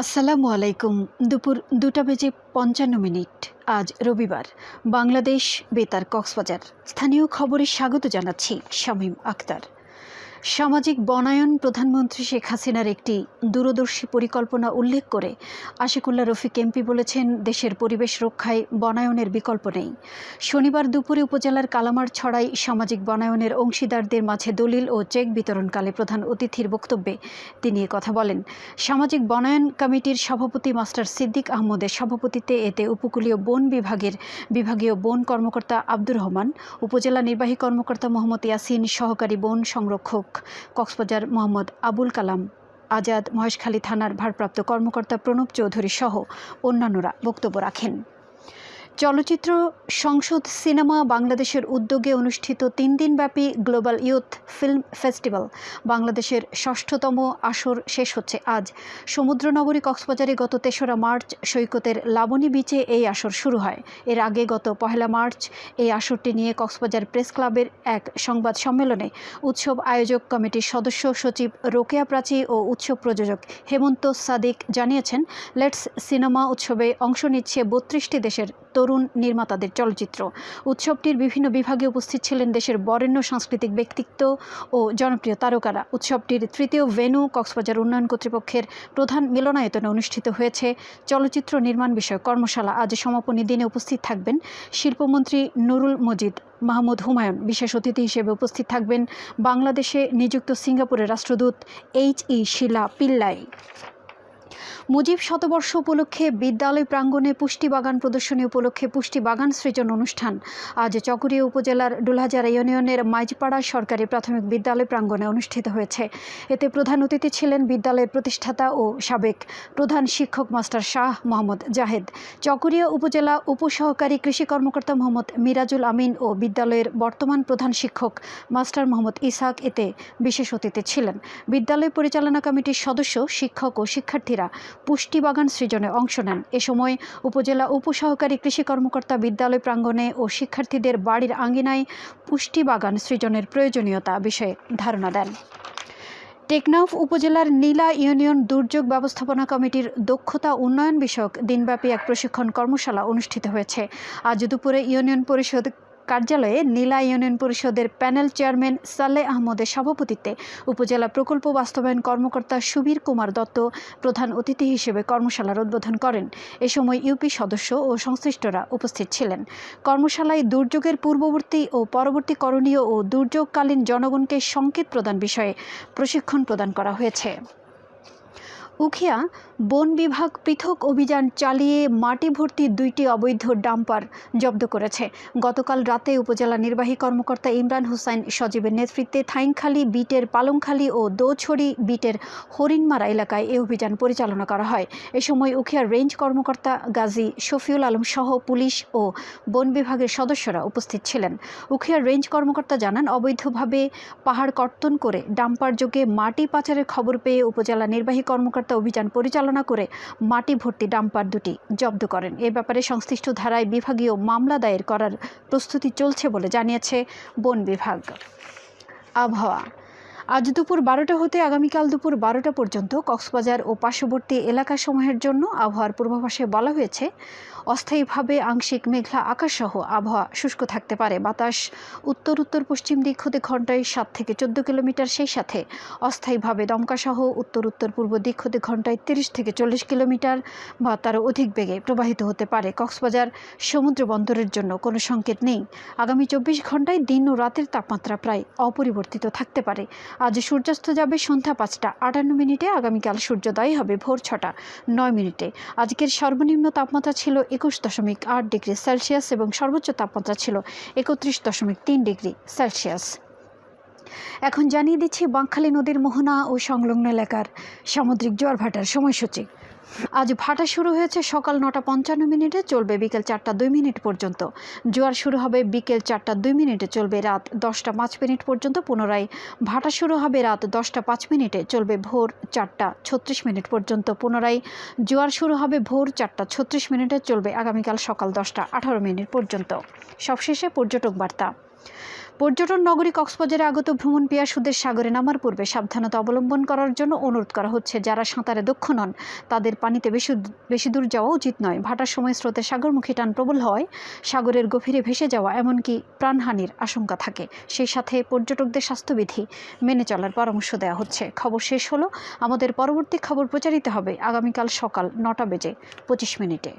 আসসালামু আলাইকুম। দুপুর দুটা বেজে পঞ্চান্ন মিনিট। আজ রবিবার। বাংলাদেশ বেতার কক্সবাজার। স্থানীয় খবরে স্বাগত জানাচ্ছি শামীম আক্তার সামাজিক বনায়ন প্রধানমন্ত্রী শেখ হাসিনার একটি দূরদর্শী পরিকল্পনা উল্লেখ করে আশিকুল্লাহ রফিক এমপি বলেছেন, দেশের পরিবেশ রক্ষায় বনায়নের বিকল্প নেই। শনিবার দুপুরে উপজেলার কালামার ছড়াই সামাজিক বনায়নের অংশীদারদের মাঝে দলিল ও চেক বিতরণকালে প্রধান অতিথির বক্তব্যে তিনি কথা বলেন। সামাজিক বনায়ন কমিটির সভাপতি মাস্টার সিদ্দিক আহমদের সভাপতিত্বে এতে উপকূলীয় বন বিভাগের বিভাগীয় বন কর্মকর্তা আব্দুর রহমান, উপজেলা নির্বাহী কর্মকর্তা মোহাম্মদ ইয়াসিন, সহকারী বন সংরক্ষক কক্সবাজার মোহাম্মদ আবুল কালাম আজাদ মহেশখালী থানার ভারপ্রাপ্ত কর্মকর্তা প্রণব চৌধুরী সহ অন্যান্যরা বক্তব্য রাখেন। চলচ্চিত্র সংসদ সিনেমা বাংলাদেশের উদ্যোগে অনুষ্ঠিত তিন দিনব্যাপী গ্লোবাল ইউথ ফিল্ম ফেস্টিভ্যাল। বাংলাদেশের ষষ্ঠতম আসর শেষ হচ্ছে আজ। সমুদ্রনগরী কক্সবাজারে গত তেসরা মার্চ সৈকতের লাবণী বিচে এই আসর শুরু হয়। এর আগে গত পহেলা মার্চ এই আসরটি নিয়ে কক্সবাজার প্রেস ক্লাবের এক সংবাদ সম্মেলনে উৎসব আয়োজক কমিটির সদস্য সচিব রোকেয়া প্রাচী ও উৎসব প্রযোজক হেমন্ত সাদিক জানিয়েছেন, লেটস সিনেমা উৎসবে অংশ নিচ্ছে বত্রিশটি দেশের তরুণ নির্মাতাদের চলচ্চিত্র। উৎসবটির বিভিন্ন বিভাগে উপস্থিত ছিলেন দেশের বরেণ্য সাংস্কৃতিক ব্যক্তিত্ব ও জনপ্রিয় তারকারা। উৎসবটির তৃতীয় ভেনু কক্সবাজার উন্নয়ন কর্তৃপক্ষের প্রধান মিলনায়তনে অনুষ্ঠিত হয়েছে চলচ্চিত্র নির্মাণ বিষয়ক কর্মশালা। আজ সমাপনী দিনে উপস্থিত থাকবেন শিল্পমন্ত্রী নুরুল মজিদ, মাহমুদ হুমায়ুন। বিশেষ অতিথি হিসেবে উপস্থিত থাকবেন বাংলাদেশে নিযুক্ত সিঙ্গাপুরের রাষ্ট্রদূত H E Sheila Pillai. Mujib শতবর্ষ উপলক্ষে বিদ্যালয় প্রাঙ্গণে পুষ্টি বাগান প্রদর্শনী উপলক্ষে পুষ্টি বাগান সৃজন অনুষ্ঠান। আজ চকরিয়া উপজেলার ডুলাজারা ইউনিয়নের মাইজপাড়া সরকারি প্রাথমিক বিদ্যালয় প্রাঙ্গণে অনুষ্ঠিত হয়েছে। এতে প্রধান অতিথি ছিলেন বিদ্যালয়ের প্রতিষ্ঠাতা ও সাবেক প্রধান শিক্ষক মাস্টার শাহ মোহাম্মদ জাহেদ। চকরিয়া উপজেলা উপসহকারী কৃষি কর্মকর্তা মোহাম্মদ মিরাজুল আমিন ও বিদ্যালয়ের বর্তমান প্রধান শিক্ষক মাস্টার মোহাম্মদ ইসাক এতে বিশেষ অতিথি ছিলেন। বিদ্যালয় পরিচালনা কমিটির সদস্য, শিক্ষক ও শিক্ষার্থীরা পুষ্টি বাগান সৃজনে অংশ নেন। এ সময় উপজেলা উপসহকারী কৃষি কর্মকর্তা বিদ্যালয় প্রাঙ্গণে ও শিক্ষার্থীদের বাড়ির আঙ্গিনায় পুষ্টি বাগান সৃজনের প্রয়োজনীয়তা বিষয়ে ধারণা দেন। টেকনাফ উপজেলার নীলা ইউনিয়ন দুর্যোগ ব্যবস্থাপনা কমিটির দক্ষতা উন্নয়ন বিষয়ক দিনব্যাপী এক প্রশিক্ষণ কর্মশালা অনুষ্ঠিত হয়েছে। আজ দুপুরে ইউনিয়ন পরিষদ কার্যালয়ে নীলা ইউনিয়ন পরিষদের প্যানেল চেয়ারম্যান সালে আহমদের সভাপতিত্বে উপজেলা প্রকল্প বাস্তবায়ন কর্মকর্তা সুবীর কুমার দত্ত প্রধান অতিথি হিসেবে কর্মশালার উদ্বোধন করেন। এ সময় ইউপি সদস্য ও সংশ্লিষ্টরা উপস্থিত ছিলেন। কর্মশালায় দুর্যোগের পূর্ববর্তী ও পরবর্তী করণীয় ও দুর্যোগকালীন জনগণকে সংকেত প্রদান বিষয়ে প্রশিক্ষণ প্রদান করা হয়েছে। উখিয়া বন বিভাগ পৃথক অভিযান চালিয়ে মাটি ভর্তি দুইটি অবৈধ ডাম্পার জব্দ করেছে। গতকাল রাতে উপজেলা নির্বাহী কর্মকর্তা ইমরান হুসাইন সজীবের নেতৃত্বে থাইংখালী বিটের পালংখালী ও দোছড়ি বিটের হরিণমারা এলাকায় এই অভিযান পরিচালনা করা হয়। এ সময় উখিয়ার রেঞ্জ কর্মকর্তা গাজী শফিউল আলম সহ পুলিশ ও বন বিভাগের সদস্যরা উপস্থিত ছিলেন। উখিয়ার রেঞ্জ কর্মকর্তা জানান, অবৈধভাবে পাহাড় কর্তন করে ডাম্পার যোগে মাটি পাচারের খবর পেয়ে উপজেলা নির্বাহী কর্মকর্তা অভিযান পরিচালনা করে মাটি ভর্তি ডাম্পার দুটি জব্দ করেন। এ ব্যাপারে সংশ্লিষ্ট ধারায় বিভাগীয় মামলা দায়ের করার প্রস্তুতি চলছে বলে জানিয়েছে বন বিভাগ। আবহাওয়া। আজ দুপুর বারোটা হতে আগামীকাল দুপুর বারোটা পর্যন্ত কক্সবাজার ও পার্শ্ববর্তী এলাকাসমূহের জন্য আবহাওয়ার পূর্বাভাসে বলা হয়েছে অস্থায়ীভাবে আংশিক মেঘলা আকাশসহ আবহাওয়া শুষ্ক থাকতে পারে। বাতাস উত্তর উত্তর, পশ্চিম দিক হতে ঘন্টায় সাত থেকে চোদ্দ কিলোমিটার। সেই সাথে অস্থায়ীভাবে দমকাসহ উত্তর উত্তর, পূর্ব দিক হতে ঘন্টায় তিরিশ থেকে চল্লিশ কিলোমিটার। বা তারও অধিক বেগে প্রবাহিত হতে পারে। কক্সবাজার সমুদ্র বন্দরের জন্য কোনো সংকেত নেই। আগামী চব্বিশ ঘন্টায় দিন ও রাতের তাপমাত্রা প্রায় অপরিবর্তিত থাকতে পারে। আজ সূর্যাস্ত যাবে সন্ধ্যা পাঁচটা। আটান্ন মিনিটে আগামীকাল সূর্যোদয় হবে ভোর ছটা, নয় মিনিটে। আজকের সর্বনিম্ন তাপমাত্রা ছিল একুশ দশমিক আট ডিগ্রি সেলসিয়াস এবং সর্বোচ্চ তাপমাত্রা ছিল একত্রিশ দশমিক তিন ডিগ্রি সেলসিয়াস। এখন জানিয়ে দিচ্ছি বাঁকখালী নদীর মোহনা ও সংলগ্ন এলাকার সামুদ্রিক জোয়ারভাটার সময়সূচি। আজ ভাটা শুরু হয়েছে সকাল নটা পঞ্চান্ন মিনিটে, চলবে বিকেল চারটা দুই মিনিট পর্যন্ত। জোয়ার শুরু হবে বিকেল চারটা দুই মিনিটে, চলবে রাত দশটা পাঁচ মিনিট পর্যন্ত। পুনরায় ভাটা শুরু হবে রাত দশটা পাঁচ মিনিটে, চলবে ভোর চারটা ছত্রিশ মিনিট পর্যন্ত। পুনরায় জোয়ার শুরু হবে ভোর চারটা ছত্রিশ মিনিটে, চলবে আগামীকাল সকাল দশটা আঠারো মিনিট পর্যন্ত। সবশেষে পর্যটক বার্তা। পর্যটন নগরী কক্সবাজারে আগত ভ্রমণ পিয়াসুদের সাগরে নামার পূর্বে সাবধানতা অবলম্বন করার জন্য অনুরোধ করা হচ্ছে। যারা সাঁতারে দক্ষ নন, তাদের পানিতে বেশি বেশি দূর যাওয়া উচিত নয়। ভাটার সময় স্রোতে সাগরমুখী টান প্রবল হয়, সাগরের গভীরে ভেসে যাওয়া এমনকি প্রাণহানির আশঙ্কা থাকে। সেই সাথে পর্যটকদের স্বাস্থ্যবিধি মেনে চলার পরামর্শ দেওয়া হচ্ছে। খবর শেষ হলো। আমাদের পরবর্তী খবর প্রচারিত হবে আগামীকাল সকাল নটা বেজে পঁচিশ মিনিটে।